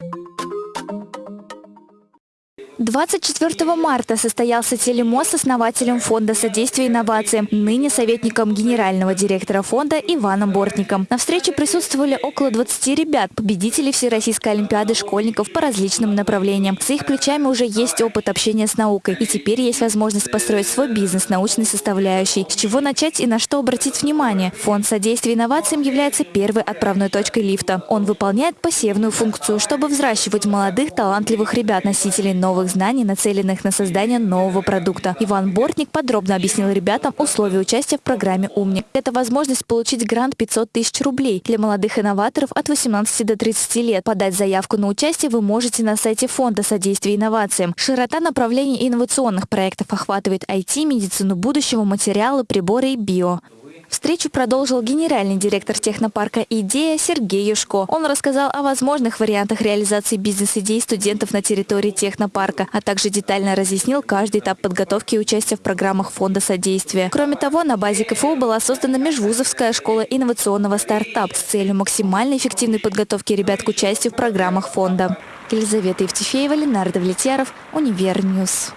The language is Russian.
Thank you 24 марта состоялся телемост с основателем Фонда содействия инновациям, ныне советником генерального директора фонда Иваном Бортником. На встрече присутствовали около 20 ребят, победителей Всероссийской Олимпиады школьников по различным направлениям. С их плечами уже есть опыт общения с наукой, и теперь есть возможность построить свой бизнес научной составляющей. С чего начать и на что обратить внимание? Фонд содействия инновациям является первой отправной точкой лифта. Он выполняет посевную функцию, чтобы взращивать молодых талантливых ребят, носителей новых новых знаний, нацеленных на создание нового продукта. Иван Бортник подробно объяснил ребятам условия участия в программе «Умник». Это возможность получить грант 500 тысяч рублей для молодых инноваторов от 18 до 30 лет. Подать заявку на участие вы можете на сайте Фонда содействия инновациям. Широта направлений инновационных проектов охватывает IT, медицину будущего, материалы, приборы и био. Встречу продолжил генеральный директор технопарка «Идея» Сергей Юшко. Он рассказал о возможных вариантах реализации бизнес-идей студентов на территории технопарка, а также детально разъяснил каждый этап подготовки и участия в программах фонда содействия. Кроме того, на базе КФУ была создана межвузовская школа инновационного стартап с целью максимально эффективной подготовки ребят к участию в программах фонда. Елизавета Евтефеева, Ленардо Влетьяров, Univer News.